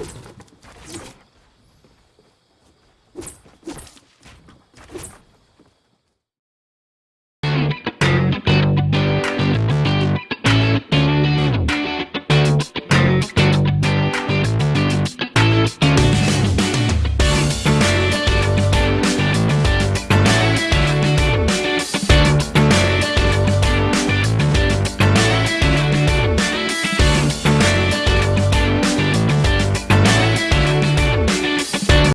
you